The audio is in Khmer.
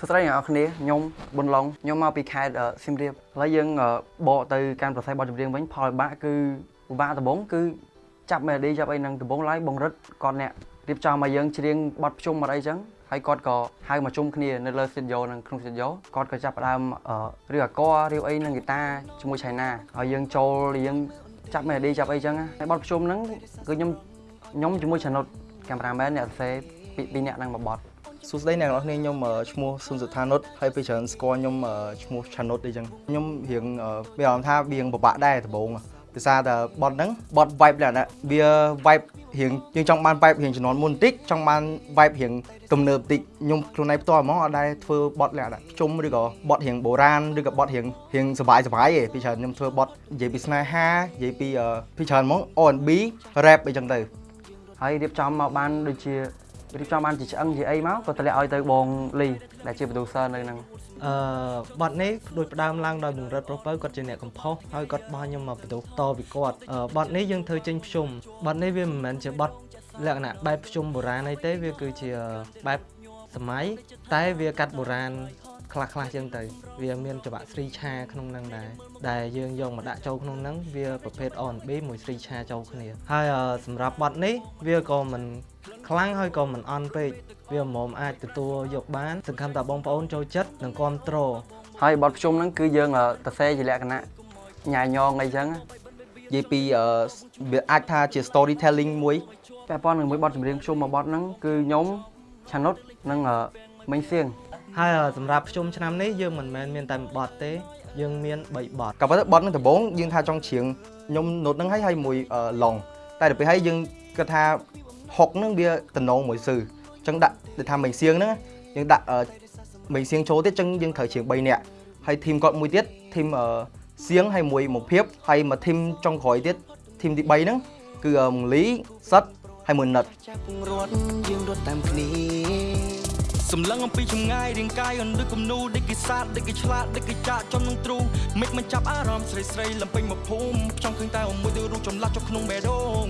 សួស្តីអ្នកនរគ្នាខ្ញុំប៊ុនឡុងខ្ញុំមកពីខេត្តអឺសៀមរាបឥឡូវយើងអឺបកទៅកាន់ប្រស័យបទចម្រៀងវិញផលវិបាកគឺវិបាកដំបូងគឺចាប់មេឡូឌីចាប់អីនឹងដំបូងឡើយបងរិទ្ធគាត់អ្នករៀបចំឲ្យយើងច្រៀងបទភ្ជុំអត់អីចឹងហើយគាត់ក៏ហៅមកជុំគ្នានៅលើ studio និងក្នុង studio គាត់ក៏ចាប់ផ្ដើមអឺរៀបអាករៀបអីនឹងហ្គីតាជាមួយឆៃណាហើយយើងចូលយើងចាប់មេឡូឌីចាប់អីចឹងហើយបទភ្ជុំហ្នឹងគឺខ្ញុំខ្ញុំជាមួយឆានុតកាមេរ៉ាមែនអ្នកសរសេរពីពីរអ្នកហ្នឹងមកបទ សួស្តីអ្នកនរគ្នាខ្ញុំឈ្មោះស៊ុនសុថានុតហើយពេលច្រើនស្គាល់ខ្ញុំឈ្មោះឆានុតអីចឹងខ្ញុំរៀងមានអារម្មណ៍ថាវាពិបាកដែរដំបូងភាសាតែបត់ហ្នឹងបត់ vibe លក្ខណៈវា vibe រៀងយើងចង់បាន vibe រៀងជំនាន់មុនបន្តិចចង់បាន vibe រៀងទំនើបបន្តិចខ្ញុំខ្លួនឯងផ្ទាល់ហ្មងអត់ដែរធ្វើបត់លក្ខណៈជុំឬក៏បត់រៀងបុរាណឬក៏បត់រៀងរៀងសបាយសបាយឯងពីច្រើនខ្ញុំធ្វើបត់និយាយពីស្នេហានិយាយពីពីច្រើនហ្មង R&B rap អីចឹងទៅហើយរៀបចំមកបានដូចជា រៀបចំបានជាឆ្អឹងជាអីមកក៏តម្លាក់ឲ្យទៅបងលីដែលជា producer នៅហ្នឹងអឺបទនេះដូចផ្ដើមឡើងដោយបង្រិតប្រុសពៅគាត់ជាអ្នកកំផុសហើយគាត់បោះខ្ញុំមកបន្ទោសតពីគាត់អឺបទនេះយើងធ្វើចេញភ្ជុំបទនេះវាមិនមែនជាបទលក្ខណៈបែបភ្ជុំបុរាណអីទេវាគឺជាបែបសម័យតែវាកាត់បុរាណ ខ្លះខ្លះៗចឹងទៅ វាមានចង្វាក់ស្រីឆាក្នុងហ្នឹងដែរដែលយើងយកមកដាក់ចូលក្នុងហ្នឹងវាប្រភេទ R&B មួយស្រីឆាចូលគ្នា ហើយអឺសម្រាប់បទនេះវាក៏មិនខ្លាំងហើយក៏មិនអន់ពេកវាមុំអាចទទួលយកបានសង្ឃឹមថាបងប្អូនចូលចិត្តនិងគ្រប់គ្រងហើយបទភ្ជុំហ្នឹងគឺយើងអឺទៅសេជាលក្ខណៈញ៉ាយញងអីចឹងនិយាយពីអឺវាអាចថាជា storytelling មួយពាក់ព័ន្ធនឹងមួយបទចម្រៀងភ្ជុំមួយបទហ្នឹងគឺខ្ញុំឆានុតនិងអឺ មិញសៀងហើយអឺសម្រាប់ភ្ជុំឆ្នាំនេះយើងមិនមែនមានតែមួយបទទេ យើងមាន3បទក៏ប៉ុន្តែបត់នឹងដំបូងយើងថាចង់ច្រៀងខ្ញុំណូតនឹងឲ្យឲ្យមួយឡុងតែដល់ពេលហើយយើងគិតថាហុកនឹងវាតំណងមួយសឺអញ្ចឹងដាក់ដូចថាមិញសៀងហ្នឹងយើងដាក់អឺមិញសៀងចូលទៀតអញ្ចឹងយើងត្រូវច្រៀង3នាក់ហើយធីមគាត់មួយទៀតធីមអឺសៀងហើយមួយមកភាពហើយមកធីមចុងក្រោយទៀតធីមទី3ហ្នឹងគឺអឺមងលីសិតហើយមួយណិតចាប់ពងរត់យើងរត់តាមគ្នា សម្លឹងអំពីចម្ងាយរាងកាយអនដូចគំនូដូចគេសាទដូចគេឆ្លាតដូចគេចាក់ចំនឹងទ្រូមិនមិនចាប់អារម្មណ៍ស្រីស្រីលំពេញមកភូមិចង់ឃើញតែមួយទៅរូបចម្លាស់ចុះក្នុងបេះដូង